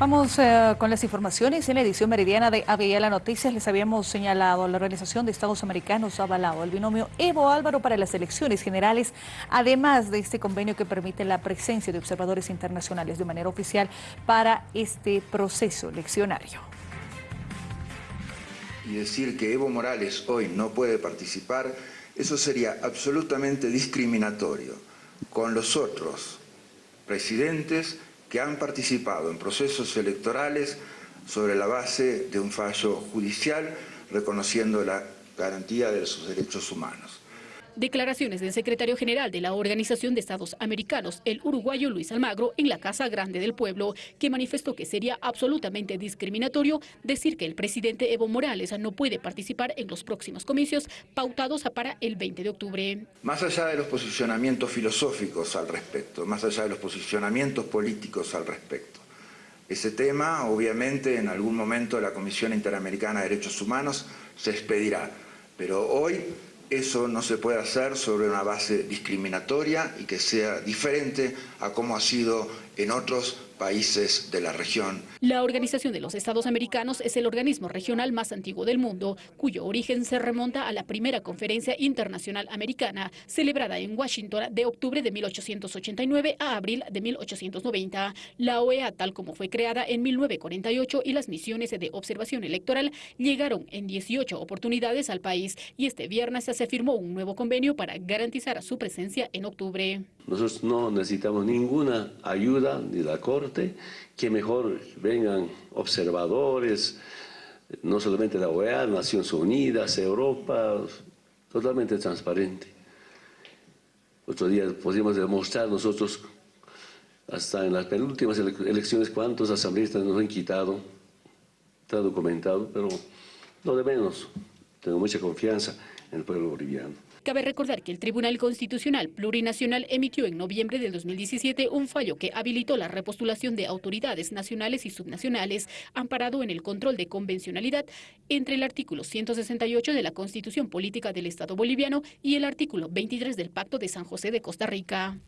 Vamos eh, con las informaciones. En la edición meridiana de ABL Noticias les habíamos señalado, la Organización de Estados Americanos ha avalado el binomio Evo Álvaro para las elecciones generales, además de este convenio que permite la presencia de observadores internacionales de manera oficial para este proceso eleccionario. Y decir que Evo Morales hoy no puede participar, eso sería absolutamente discriminatorio con los otros presidentes que han participado en procesos electorales sobre la base de un fallo judicial reconociendo la garantía de sus derechos humanos. Declaraciones del secretario general de la Organización de Estados Americanos, el uruguayo Luis Almagro, en la Casa Grande del Pueblo, que manifestó que sería absolutamente discriminatorio decir que el presidente Evo Morales no puede participar en los próximos comicios pautados para el 20 de octubre. Más allá de los posicionamientos filosóficos al respecto, más allá de los posicionamientos políticos al respecto, ese tema, obviamente, en algún momento la Comisión Interamericana de Derechos Humanos se expedirá, pero hoy eso no se puede hacer sobre una base discriminatoria y que sea diferente a cómo ha sido en otros países de la región. La Organización de los Estados Americanos es el organismo regional más antiguo del mundo, cuyo origen se remonta a la primera conferencia internacional americana, celebrada en Washington de octubre de 1889 a abril de 1890. La OEA, tal como fue creada en 1948, y las misiones de observación electoral llegaron en 18 oportunidades al país y este viernes se firmó un nuevo convenio para garantizar su presencia en octubre. Nosotros no necesitamos ninguna ayuda de la Corte, que mejor vengan observadores, no solamente la OEA, Naciones Unidas, Europa, totalmente transparente. Otro día podríamos demostrar nosotros, hasta en las penúltimas elecciones, cuántos asambleístas nos han quitado, está documentado, pero lo de menos, tengo mucha confianza en el pueblo boliviano. Cabe recordar que el Tribunal Constitucional Plurinacional emitió en noviembre del 2017 un fallo que habilitó la repostulación de autoridades nacionales y subnacionales amparado en el control de convencionalidad entre el artículo 168 de la Constitución Política del Estado Boliviano y el artículo 23 del Pacto de San José de Costa Rica.